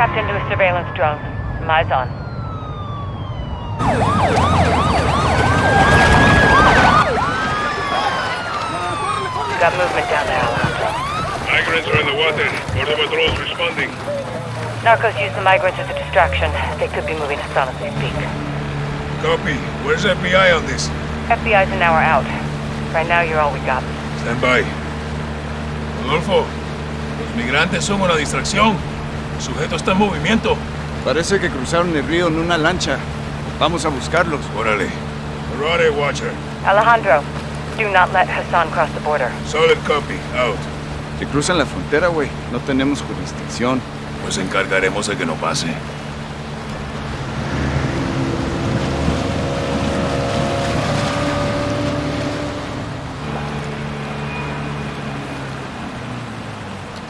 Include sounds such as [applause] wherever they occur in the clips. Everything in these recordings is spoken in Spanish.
tapped into a surveillance drone. Eyes on. Got movement down there, Alejandro. Migrants are in the water. Border patrol's responding. Narcos use the migrants as a distraction. They could be moving us on as we speak. Copy. Where's FBI on this? FBI's an hour out. Right now, you're all we got. Stand by. Rodolfo, los migrantes son una distracción. El sujeto está en movimiento. Parece que cruzaron el río en una lancha. Vamos a buscarlos. Órale. Arade, Watcher. Alejandro, do not let Hassan cross the border. Solid copy. Out. Si cruzan la frontera, güey, no tenemos jurisdicción. Nos encargaremos de que no pase.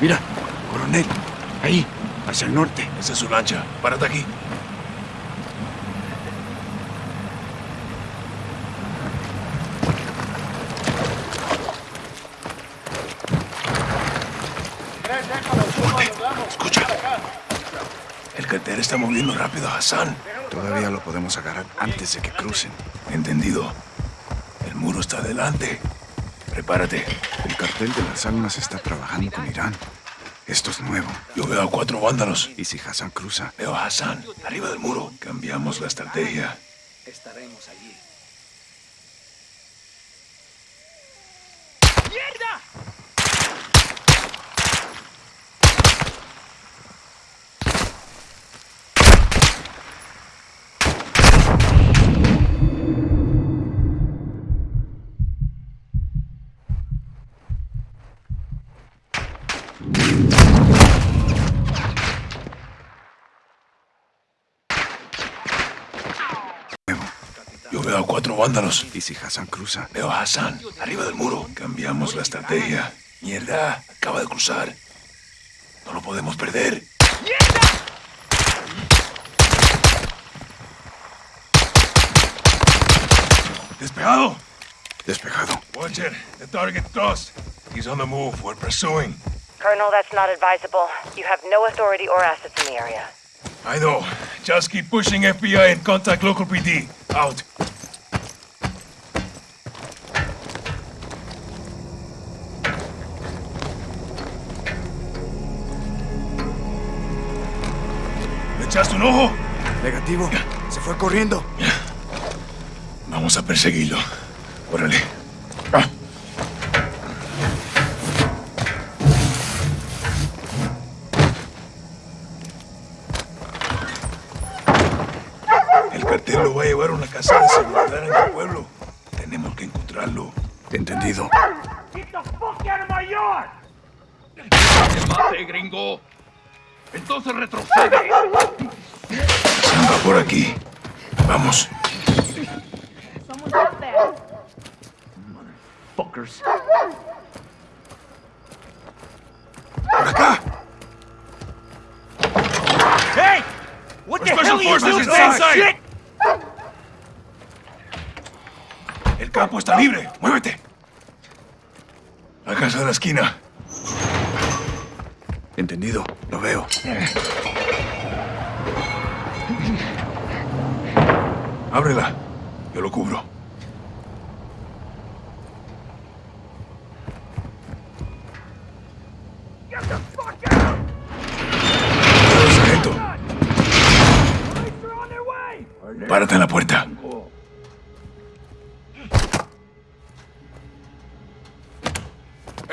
Mira, coronel. Hacia el norte. Esa es su lancha. Párate aquí. Escucha. El cartel está moviendo rápido a Hassan. Todavía lo podemos agarrar antes de que crucen. Entendido. El muro está adelante. Prepárate. El cartel de las almas está trabajando con Irán. Esto es nuevo. Yo veo a cuatro vándalos. ¿Y si Hassan cruza? Veo a Hassan arriba del muro. Cambiamos la estrategia. Estaremos allí. Yo veo a cuatro vándalos. ¿Y si Hassan cruza? Veo a Hassan arriba del muro. Cambiamos la estrategia. Mierda, acaba de cruzar. No lo podemos perder. ¡Despejado! Despejado. Watcher, the target crossed. He's on the move. We're pursuing. Colonel, that's not advisable. You have no authority or assets in the area. I know. Just keep pushing FBI and contact local PD. Out. ¿Le echaste un ojo? Negativo. Se fue corriendo. Vamos a perseguirlo. Órale. El cartel lo va a llevar a una casa de seguridad en el pueblo. Tenemos que encontrarlo. Entendido. ¡Mate, gringo! Entonces retrocede. Sam va por aquí. Vamos. Fuckers. Por acá. Hey! What the Special hell are you forces doing? inside. Shit! El campo está libre. Muévete. La casa de la esquina. Entendido. Lo veo. Ábrela. Yo lo cubro. Sargento. Párate en la puerta.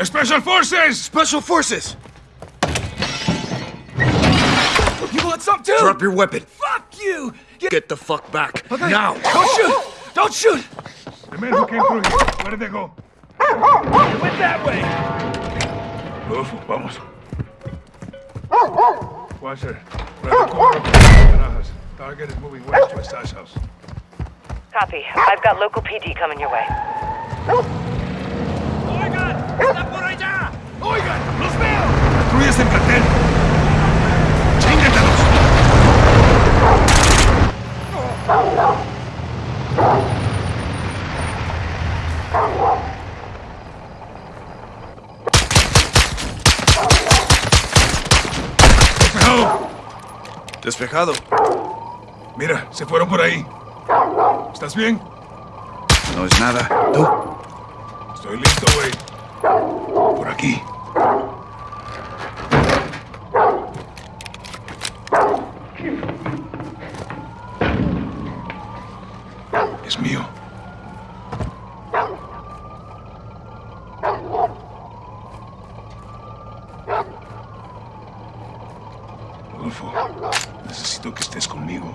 Special Forces! Special Forces! Want some too? Drop your weapon. Fuck you! Get Get the fuck back. Now! Don't shoot! Don't shoot! The men who came through here, where did they go? It went that way! Rodolfo, vamos. Watcher, grab the corner of the Barajas. Target is moving west to a stash house. Copy. I've got local PD coming your way. ¡Oigan! ¡Está por allá! ¡Oigan! ¡Los veo! ¡Destruyes el cartel! ¡Despejado! Despejado. Mira, se fueron por ahí. ¿Estás bien? No es nada. ¿Tú? Estoy listo, güey. Por aquí. Es mío. Rodolfo, necesito que estés conmigo.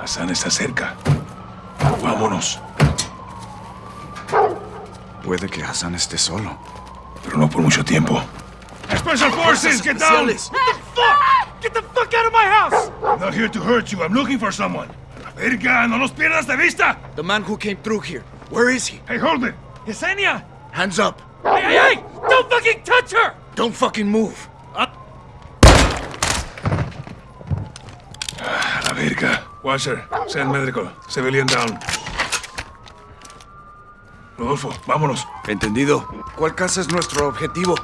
Hassan está cerca. Vámonos. Puede que Hassan esté solo. Pero no por mucho tiempo. Special Forces, get down! Get the fuck out of my house! I'm not here to hurt you. I'm looking for someone. A la verga, no los pierdas de vista. The man who came through here. Where is he? Hey, hold it. Yesenia! Hands up. Hey, hey, hey! Don't fucking touch her! Don't fucking move. A la verga. Watcher, send medical. Civilian down. Rodolfo, vámonos. Entendido. ¿Cuál casa es nuestro objetivo?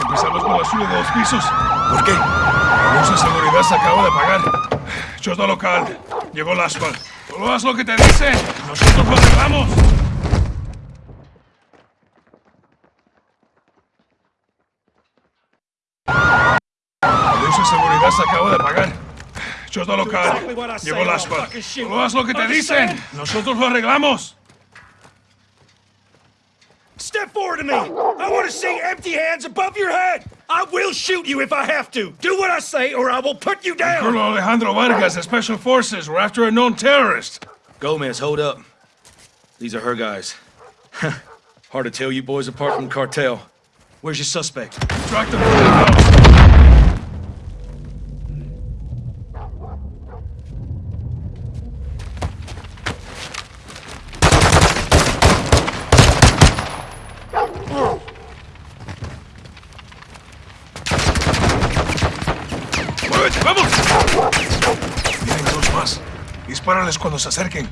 Empezamos con la suya de dos pisos. ¿Por qué? La luz de seguridad se acaba de apagar. Chota local. Llegó el asphalt. Solo haz lo que te dicen. Nosotros lo arreglamos. La luz de seguridad se acaba de apagar. Chota local. Llegó el asphalt. Solo haz lo que te dicen. Nosotros lo arreglamos. Step forward to me! I want to see empty hands above your head! I will shoot you if I have to! Do what I say or I will put you down! Colonel Alejandro Vargas of Special Forces. We're after a known terrorist. Gomez, hold up. These are her guys. [laughs] Hard to tell you boys apart from the cartel. Where's your suspect? Track them vamos! Vienen dos más. Dispárales cuando se acerquen.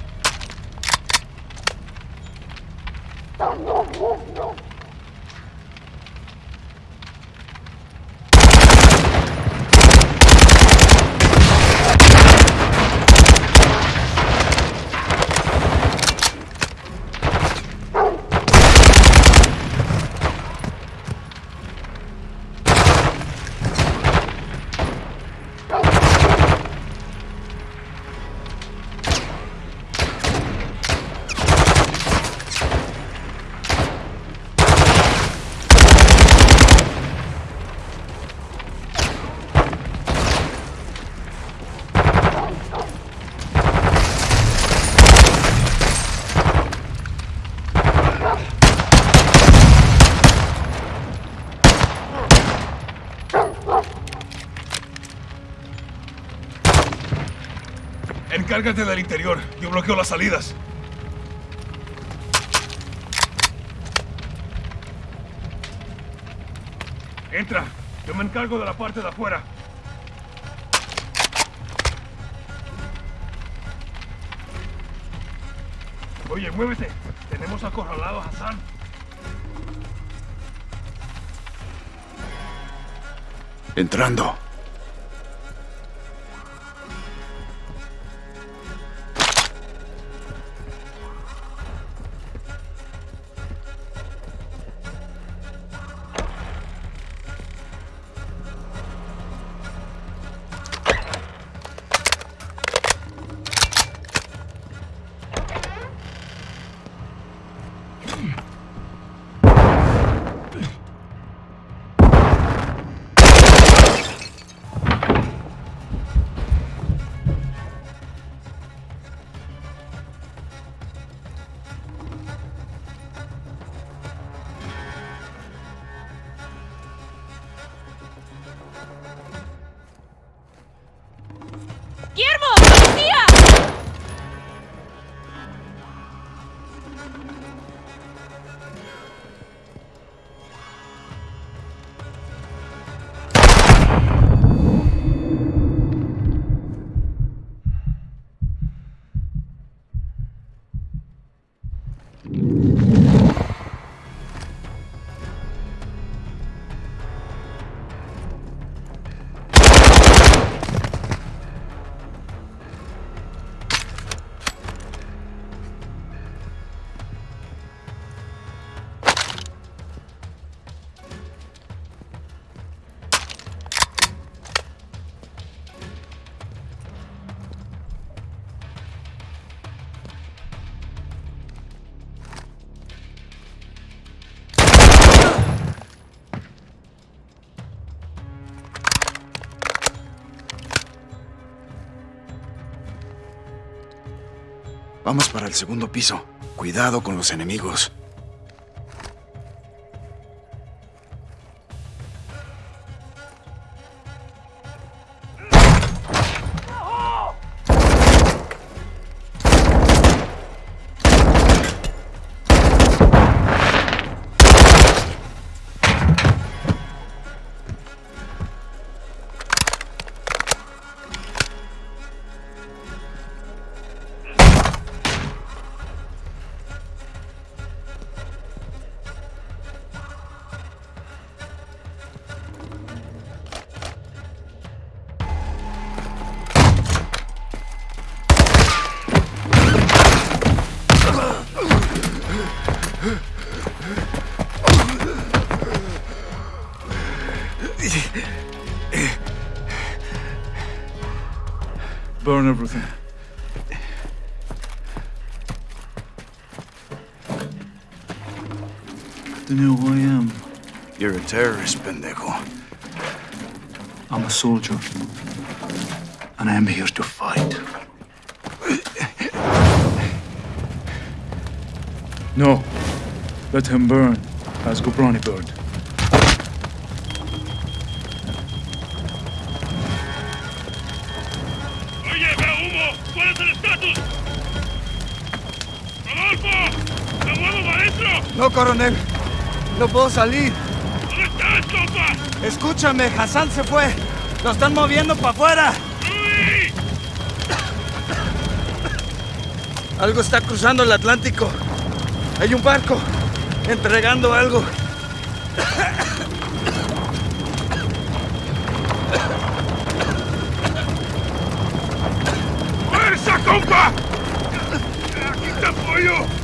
Encárgate del interior. Yo bloqueo las salidas. Entra. Yo me encargo de la parte de afuera. Oye, muévete. Tenemos acorralado a Hassan. Entrando. ¡Guillermo! ¡Policía! Vamos para el segundo piso. Cuidado con los enemigos. Burn everything. You know who I am? You're a terrorist, pendejo. I'm a soldier. And I am here to fight. No. Let him burn, as Gobrani burned. Coronel. No puedo salir. ¿Dónde estás, compa? Escúchame, Hassan se fue. Lo están moviendo para afuera. Algo está cruzando el Atlántico. Hay un barco entregando algo. ¡Fuerza, compa! ¡Aquí te apoyo!